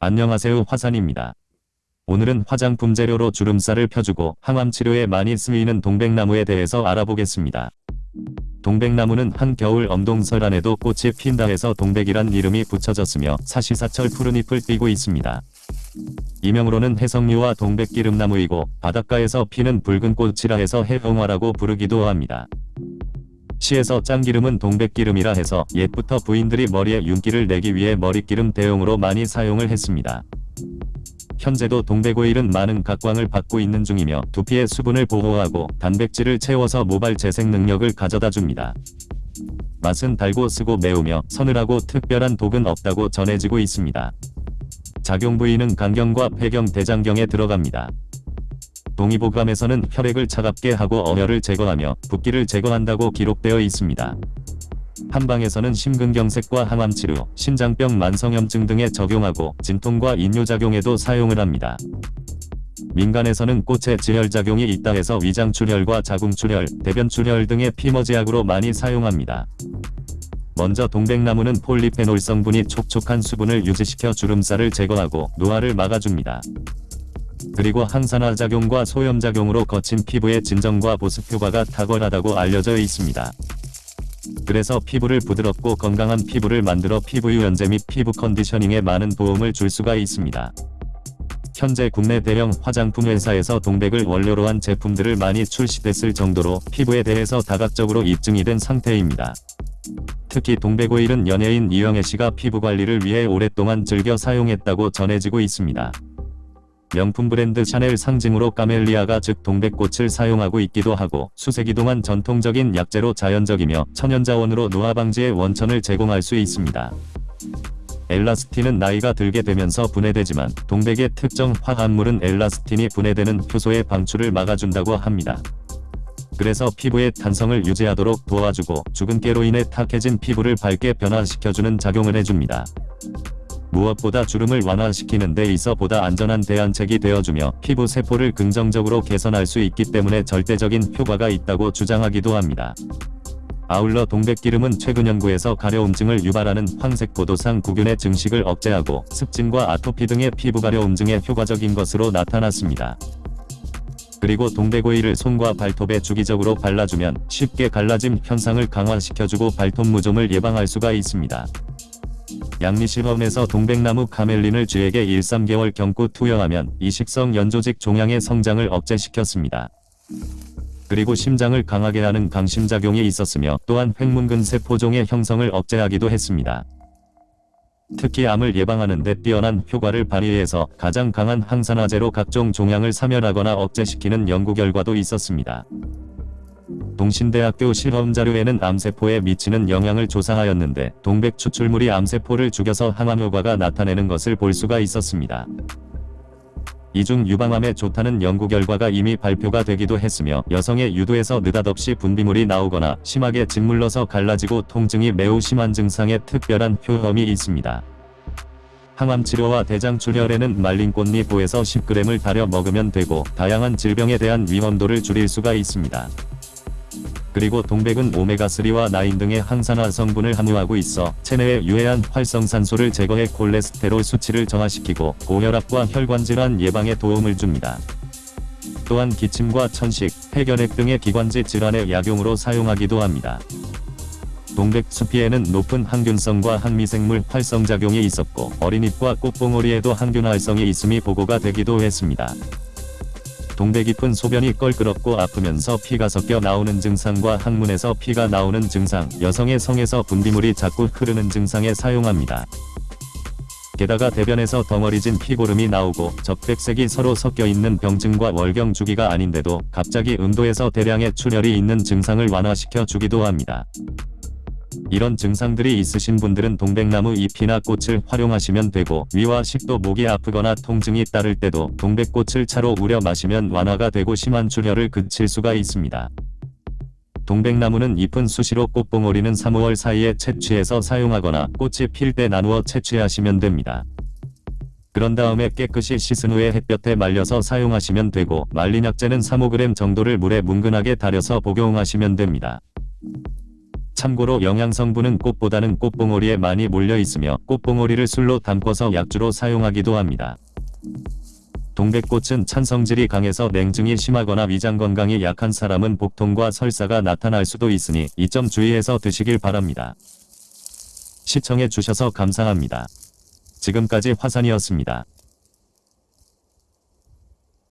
안녕하세요 화산입니다. 오늘은 화장품 재료로 주름살을 펴주고 항암 치료에 많이 쓰이는 동백나무에 대해서 알아보겠습니다. 동백나무는 한겨울 엄동설 안에도 꽃이 핀다 해서 동백이란 이름이 붙여졌으며 사시사철 푸른 잎을 띠고 있습니다. 이명으로는 해성류와 동백기름나무이고 바닷가에서 피는 붉은 꽃이라 해서 해홍화라고 부르기도 합니다. 시에서 짱기름은 동백기름이라 해서 옛부터 부인들이 머리에 윤기를 내기 위해 머릿기름 대용으로 많이 사용을 했습니다. 현재도 동백오일은 많은 각광을 받고 있는 중이며 두피의 수분을 보호하고 단백질을 채워서 모발 재생 능력을 가져다 줍니다. 맛은 달고 쓰고 매우며 서늘하고 특별한 독은 없다고 전해지고 있습니다. 작용 부위는 간경과 폐경 대장경에 들어갑니다. 동의보감에서는 혈액을 차갑게 하고 어혈을 제거하며 붓기를 제거한다고 기록되어 있습니다. 한방에서는 심근경색과 항암치료, 신장병 만성염증 등에 적용하고 진통과 인뇨작용에도 사용을 합니다. 민간에서는 꽃에 지혈작용이 있다 해서 위장출혈과 자궁출혈, 대변출혈 등의 피머지약으로 많이 사용합니다. 먼저 동백나무는 폴리페놀 성분이 촉촉한 수분을 유지시켜 주름살을 제거하고 노화를 막아줍니다. 그리고 항산화 작용과 소염작용으로 거친 피부의 진정과 보습 효과가 탁월하다고 알려져 있습니다. 그래서 피부를 부드럽고 건강한 피부를 만들어 피부 유연제 및 피부 컨디셔닝에 많은 도움을 줄 수가 있습니다. 현재 국내 대형 화장품 회사에서 동백을 원료로 한 제품들을 많이 출시됐을 정도로 피부에 대해서 다각적으로 입증이 된 상태입니다. 특히 동백오일은 연예인 이영애 씨가 피부 관리를 위해 오랫동안 즐겨 사용했다고 전해지고 있습니다. 명품 브랜드 샤넬 상징으로 까멜리아가 즉 동백꽃을 사용하고 있기도 하고 수세기 동안 전통적인 약재로 자연적이며 천연자원으로 노화 방지의 원천을 제공할 수 있습니다. 엘라스틴은 나이가 들게 되면서 분해되지만 동백의 특정 화합물은 엘라스틴이 분해되는 효소의 방출을 막아준다고 합니다. 그래서 피부의 탄성을 유지하도록 도와주고 주근깨로 인해 탁해진 피부를 밝게 변화시켜주는 작용을 해줍니다. 무엇보다 주름을 완화시키는 데 있어 보다 안전한 대안책이 되어주며 피부 세포를 긍정적으로 개선할 수 있기 때문에 절대적인 효과가 있다고 주장하기도 합니다. 아울러 동백기름은 최근 연구에서 가려움증을 유발하는 황색 포도상 구균의 증식을 억제하고 습진과 아토피 등의 피부 가려움증에 효과적인 것으로 나타났습니다. 그리고 동백오일을 손과 발톱에 주기적으로 발라주면 쉽게 갈라짐 현상을 강화시켜주고 발톱 무좀을 예방할 수가 있습니다. 양리시범에서 동백나무 카멜린을 쥐에게 1-3개월 경구 투여하면 이식성 연조직 종양의 성장을 억제시켰습니다. 그리고 심장을 강하게 하는 강심작용이 있었으며 또한 횡문근 세포종의 형성을 억제하기도 했습니다. 특히 암을 예방하는 데 뛰어난 효과를 발휘해서 가장 강한 항산화제로 각종 종양을 사멸하거나 억제시키는 연구 결과도 있었습니다. 동신대학교 실험자료에는 암세포에 미치는 영향을 조사하였는데 동백 추출물이 암세포를 죽여서 항암 효과가 나타내는 것을 볼 수가 있었습니다. 이중 유방암에 좋다는 연구 결과가 이미 발표가 되기도 했으며 여성의 유도에서 느닷없이 분비물이 나오거나 심하게 짓물러서 갈라지고 통증이 매우 심한 증상에 특별한 효험이 있습니다. 항암치료와 대장출혈에는 말린 꽃잎부에서 10g을 달여 먹으면 되고 다양한 질병에 대한 위험도를 줄일 수가 있습니다. 그리고 동백은 오메가3와 9 등의 항산화 성분을 함유하고 있어 체내에 유해한 활성산소를 제거해 콜레스테롤 수치를 정화시키고 고혈압과 혈관질환 예방에 도움을 줍니다. 또한 기침과 천식, 폐결핵 등의 기관지 질환의 약용으로 사용하기도 합니다. 동백 수피에는 높은 항균성과 항미생물 활성작용이 있었고 어린잎과 꽃봉오리에도 항균 활성이 있음이 보고가 되기도 했습니다. 동백 깊은 소변이 껄끄럽고 아프면서 피가 섞여 나오는 증상과 항문에서 피가 나오는 증상, 여성의 성에서 분비물이 자꾸 흐르는 증상에 사용합니다. 게다가 대변에서 덩어리진 피고름이 나오고 적백색이 서로 섞여 있는 병증과 월경 주기가 아닌데도 갑자기 음도에서 대량의 출혈이 있는 증상을 완화시켜 주기도 합니다. 이런 증상들이 있으신 분들은 동백나무 잎이나 꽃을 활용하시면 되고 위와 식도 목이 아프거나 통증이 따를 때도 동백꽃을 차로 우려 마시면 완화가 되고 심한 출혈을 그칠 수가 있습니다. 동백나무는 잎은 수시로 꽃봉오리는 3-5월 사이에 채취해서 사용하거나 꽃이 필 때 나누어 채취하시면 됩니다. 그런 다음에 깨끗이 씻은 후에 햇볕에 말려서 사용하시면 되고 말린 약재는 3-5g 정도를 물에 뭉근하게 달여서 복용하시면 됩니다. 참고로 영양성분은 꽃보다는 꽃봉오리에 많이 몰려 있으며 꽃봉오리를 술로 담궈서 약주로 사용하기도 합니다. 동백꽃은 찬성질이 강해서 냉증이 심하거나 위장 건강이 약한 사람은 복통과 설사가 나타날 수도 있으니 이 점 주의해서 드시길 바랍니다. 시청해 주셔서 감사합니다. 지금까지 화산이었습니다.